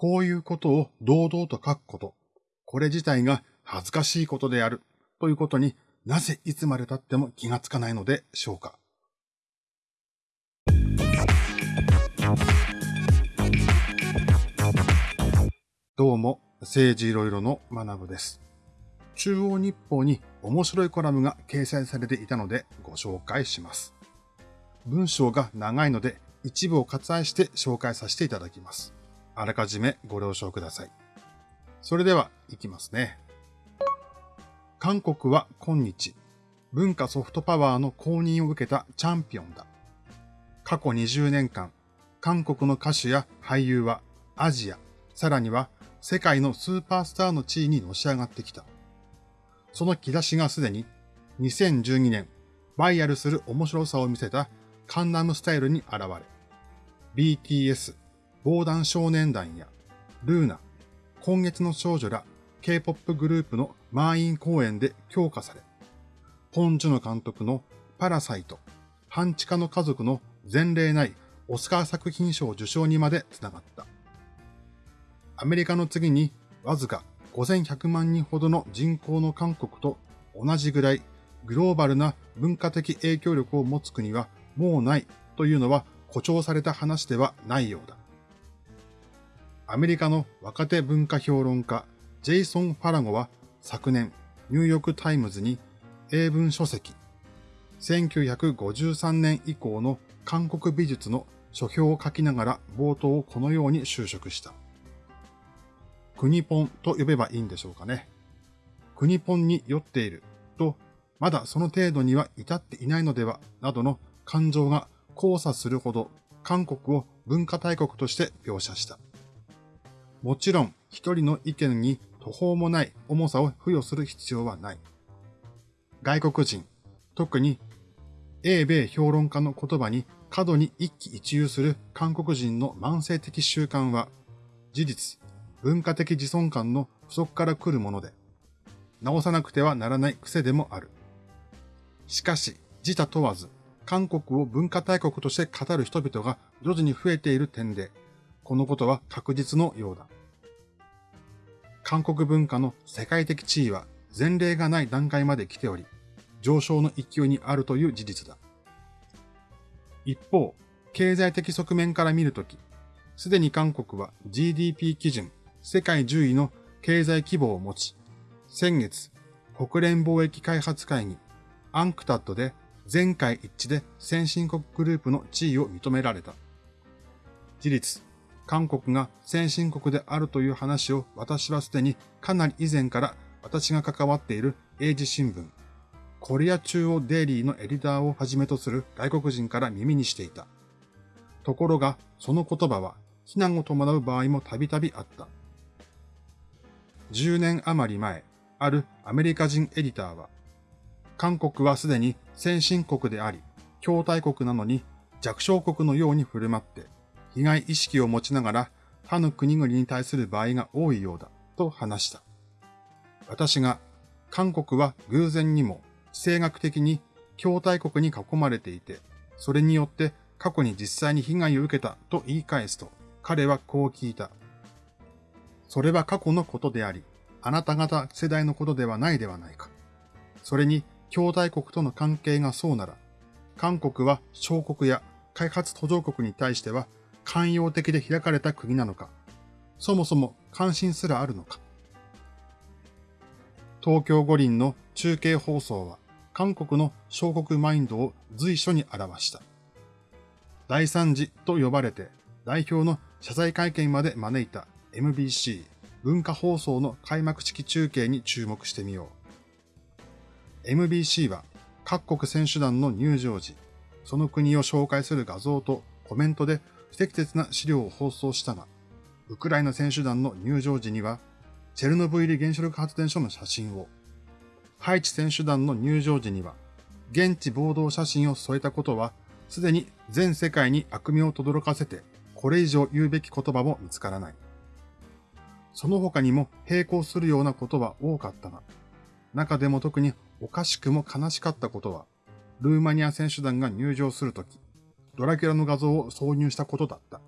こういうことを堂々と書くこと、これ自体が恥ずかしいことであるということになぜいつまで経っても気がつかないのでしょうか。どうも、政治いろいろの学部です。中央日報に面白いコラムが掲載されていたのでご紹介します。文章が長いので一部を割愛して紹介させていただきます。あらかじめご了承ください。それでは、いきますね。韓国は今日、文化ソフトパワーの公認を受けたチャンピオンだ。過去20年間、韓国の歌手や俳優はアジア、さらには世界のスーパースターの地位にのし上がってきた。その兆しがすでに2012年、バイヤルする面白さを見せたカンナムスタイルに現れ、BTS、防弾少年団や、ルーナ、今月の少女ら K-POP グループの満員公演で強化され、ポン・ジュノ監督のパラサイト、半地下の家族の前例ないオスカー作品賞受賞にまでつながった。アメリカの次にわずか5100万人ほどの人口の韓国と同じぐらいグローバルな文化的影響力を持つ国はもうないというのは誇張された話ではないようだ。アメリカの若手文化評論家、ジェイソン・ファラゴは昨年、ニューヨークタイムズに英文書籍、1953年以降の韓国美術の書評を書きながら冒頭をこのように修飾した。国ポンと呼べばいいんでしょうかね。国ポンに酔っていると、まだその程度には至っていないのでは、などの感情が交差するほど韓国を文化大国として描写した。もちろん一人の意見に途方もない重さを付与する必要はない。外国人、特に英米評論家の言葉に過度に一喜一憂する韓国人の慢性的習慣は、事実、文化的自尊感の不足から来るもので、直さなくてはならない癖でもある。しかし、自他問わず、韓国を文化大国として語る人々が徐々に増えている点で、このことは確実のようだ。韓国文化の世界的地位は前例がない段階まで来ており、上昇の勢いにあるという事実だ。一方、経済的側面から見るとき、すでに韓国は GDP 基準世界10位の経済規模を持ち、先月、国連貿易開発会議、アンクタッドで全会一致で先進国グループの地位を認められた。事実、韓国が先進国であるという話を私はすでにかなり以前から私が関わっている英字新聞、コリア中央デイリーのエディターをはじめとする外国人から耳にしていた。ところが、その言葉は非難を伴う場合もたびたびあった。10年余り前、あるアメリカ人エディターは、韓国はすでに先進国であり、筐体国なのに弱小国のように振る舞って被害意識を持ちながら他の国々に対する場合が多いようだと話した。私が韓国は偶然にも地政学的に筐体国に囲まれていて、それによって過去に実際に被害を受けたと言い返すと、彼はこう聞いた。それは過去のことであり、あなた方世代のことではないではないか。それに、兄弟国との関係がそうなら、韓国は小国や開発途上国に対しては寛容的で開かれた国なのか、そもそも関心すらあるのか。東京五輪の中継放送は韓国の小国マインドを随所に表した。第三次と呼ばれて代表の謝罪会見まで招いた MBC 文化放送の開幕式中継に注目してみよう。MBC は各国選手団の入場時、その国を紹介する画像とコメントで不適切な資料を放送したが、ウクライナ選手団の入場時には、チェルノブイリ原子力発電所の写真を、ハイチ選手団の入場時には、現地暴動写真を添えたことは、すでに全世界に悪名を轟かせて、これ以上言うべき言葉も見つからない。その他にも並行するようなことは多かったが、中でも特におかしくも悲しかったことは、ルーマニア選手団が入場するとき、ドラキュラの画像を挿入したことだった。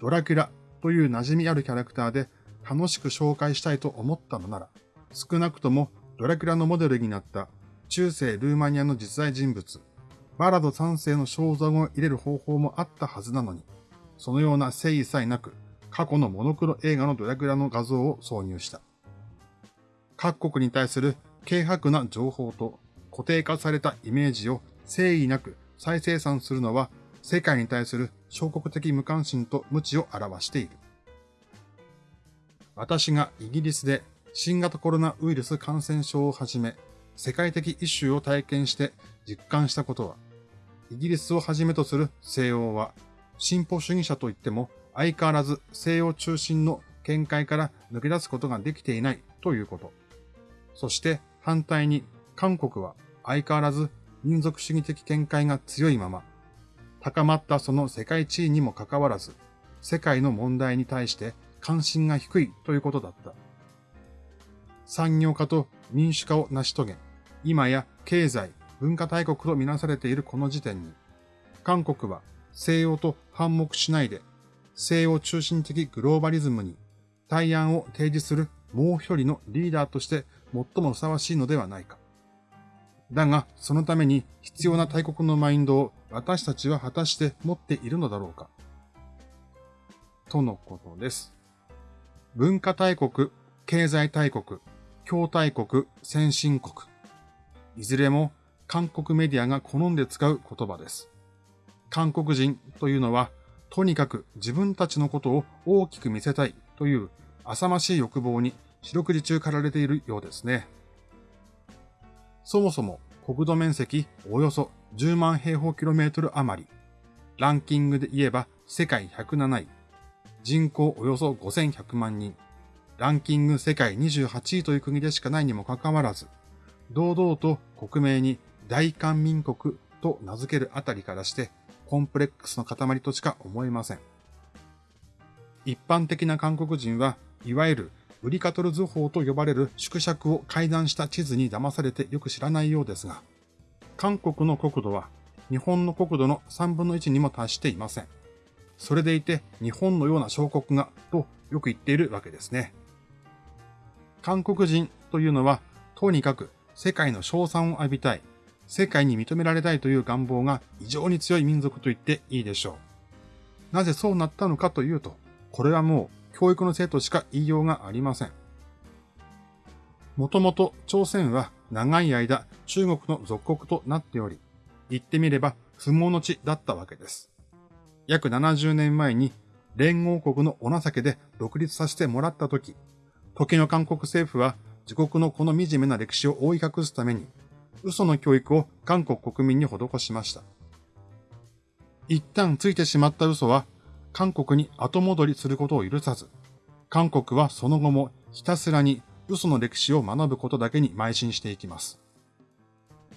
ドラキュラという馴染みあるキャラクターで楽しく紹介したいと思ったのなら、少なくともドラキュラのモデルになった中世ルーマニアの実在人物、バラド3世の肖像を入れる方法もあったはずなのに、そのような誠意さえなく、過去のモノクロ映画のドラキュラの画像を挿入した。各国に対する軽薄な情報と固定化されたイメージを誠意なく再生産するのは世界に対する小国的無関心と無知を表している。私がイギリスで新型コロナウイルス感染症をはじめ世界的イシューを体験して実感したことは、イギリスをはじめとする西欧は進歩主義者といっても相変わらず西洋中心の見解から抜け出すことができていないということ。そして反対に韓国は相変わらず民族主義的見解が強いまま、高まったその世界地位にもかかわらず、世界の問題に対して関心が低いということだった。産業化と民主化を成し遂げ、今や経済、文化大国とみなされているこの時点に、韓国は西洋と反目しないで、西洋中心的グローバリズムに対案を提示するもう一人のリーダーとして最もふさわしいのではないか。だが、そのために必要な大国のマインドを私たちは果たして持っているのだろうか。とのことです。文化大国、経済大国、強大国、先進国。いずれも韓国メディアが好んで使う言葉です。韓国人というのは、とにかく自分たちのことを大きく見せたいという浅ましい欲望に四六時中駆られているようですね。そもそも国土面積およそ10万平方キロメートル余り。ランキングで言えば世界107位。人口およそ5100万人。ランキング世界28位という国でしかないにもかかわらず、堂々と国名に大韓民国と名付けるあたりからして、コンプレックスの塊としか思えません。一般的な韓国人は、いわゆるウリカトル図法と呼ばれる縮尺を改ざんした地図に騙されてよく知らないようですが、韓国の国土は日本の国土の3分の1にも達していません。それでいて日本のような小国がとよく言っているわけですね。韓国人というのはとにかく世界の賞賛を浴びたい、世界に認められたいという願望が異常に強い民族と言っていいでしょう。なぜそうなったのかというと、これはもう教育のせいとしか言いようがありません。もともと朝鮮は長い間中国の属国となっており、言ってみれば不毛の地だったわけです。約70年前に連合国のお情けで独立させてもらったとき、時の韓国政府は自国のこの惨めな歴史を覆い隠すために、嘘の教育を韓国国民に施しました。一旦ついてしまった嘘は韓国に後戻りすることを許さず、韓国はその後もひたすらに嘘の歴史を学ぶことだけに邁進していきます。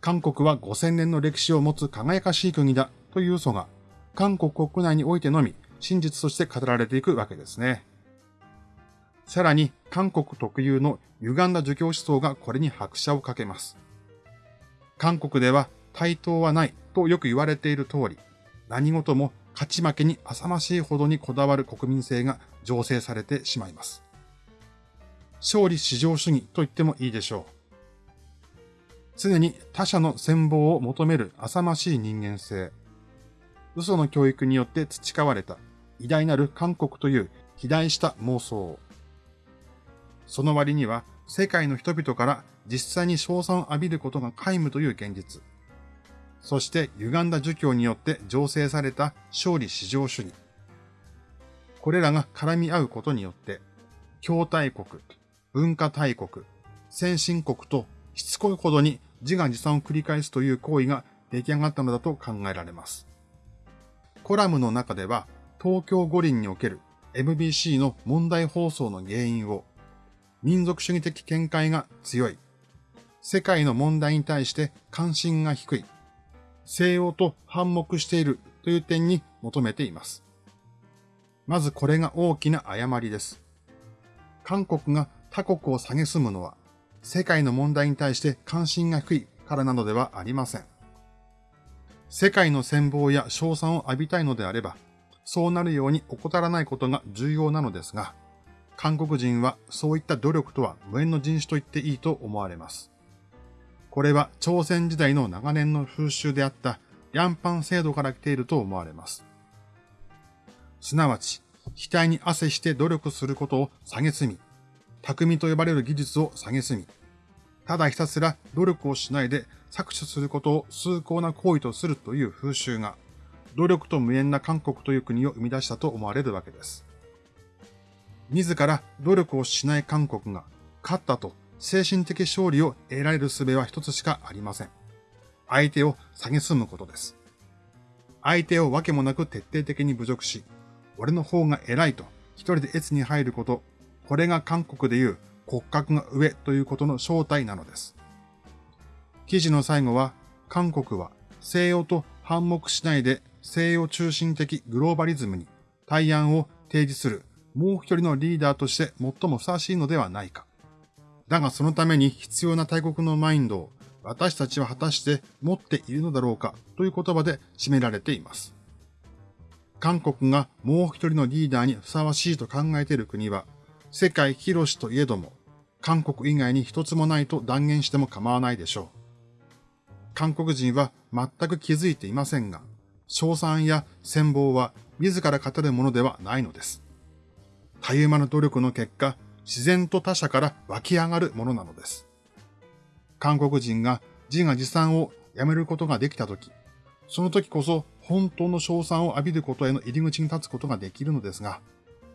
韓国は5000年の歴史を持つ輝かしい国だという嘘が、韓国国内においてのみ真実として語られていくわけですね。さらに、韓国特有の歪んだ儒教思想がこれに拍車をかけます。韓国では対等はないとよく言われている通り、何事も勝ち負けに浅ましいほどにこだわる国民性が醸成されてしまいます。勝利至上主義と言ってもいいでしょう。常に他者の戦望を求める浅ましい人間性。嘘の教育によって培われた偉大なる韓国という肥大した妄想。その割には世界の人々から実際に賞賛を浴びることが皆無という現実。そして歪んだ儒教によって醸成された勝利至上主義。これらが絡み合うことによって、強大国、文化大国、先進国としつこいほどに自画自賛を繰り返すという行為が出来上がったのだと考えられます。コラムの中では、東京五輪における MBC の問題放送の原因を、民族主義的見解が強い、世界の問題に対して関心が低い、西洋と反目しているという点に求めています。まずこれが大きな誤りです。韓国が他国を蔑むのは、世界の問題に対して関心が低いからなのではありません。世界の戦望や賞賛を浴びたいのであれば、そうなるように怠らないことが重要なのですが、韓国人はそういった努力とは無縁の人種と言っていいと思われます。これは朝鮮時代の長年の風習であったヤンパン制度から来ていると思われます。すなわち、額に汗して努力することを蔑み、匠と呼ばれる技術を蔑み、ただひたすら努力をしないで搾取することを崇高な行為とするという風習が、努力と無縁な韓国という国を生み出したと思われるわけです。自ら努力をしない韓国が勝ったと精神的勝利を得られる術は一つしかありません。相手を蔑むことです。相手をわけもなく徹底的に侮辱し、俺の方が偉いと一人で越に入ること、これが韓国でいう骨格が上ということの正体なのです。記事の最後は、韓国は西洋と反目しないで西洋中心的グローバリズムに対案を提示するもう一人のリーダーとして最もふさわしいのではないか。だがそのために必要な大国のマインドを私たちは果たして持っているのだろうかという言葉で締められています。韓国がもう一人のリーダーにふさわしいと考えている国は、世界広しといえども、韓国以外に一つもないと断言しても構わないでしょう。韓国人は全く気づいていませんが、賞賛や戦望は自ら語るものではないのです。たゆまぬ努力の結果、自然と他者から湧き上がるものなのです。韓国人が自画自賛をやめることができたとき、その時こそ本当の賞賛を浴びることへの入り口に立つことができるのですが、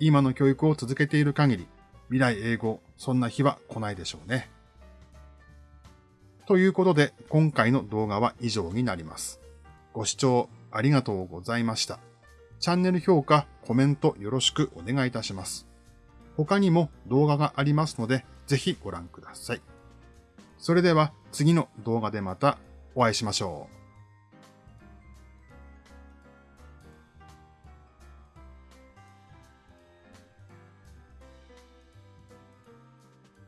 今の教育を続けている限り、未来英語、そんな日は来ないでしょうね。ということで、今回の動画は以上になります。ご視聴ありがとうございました。チャンネル評価、コメントよろしくお願いいたします。他にも動画がありますので、ぜひご覧ください。それでは次の動画でまたお会いしましょう。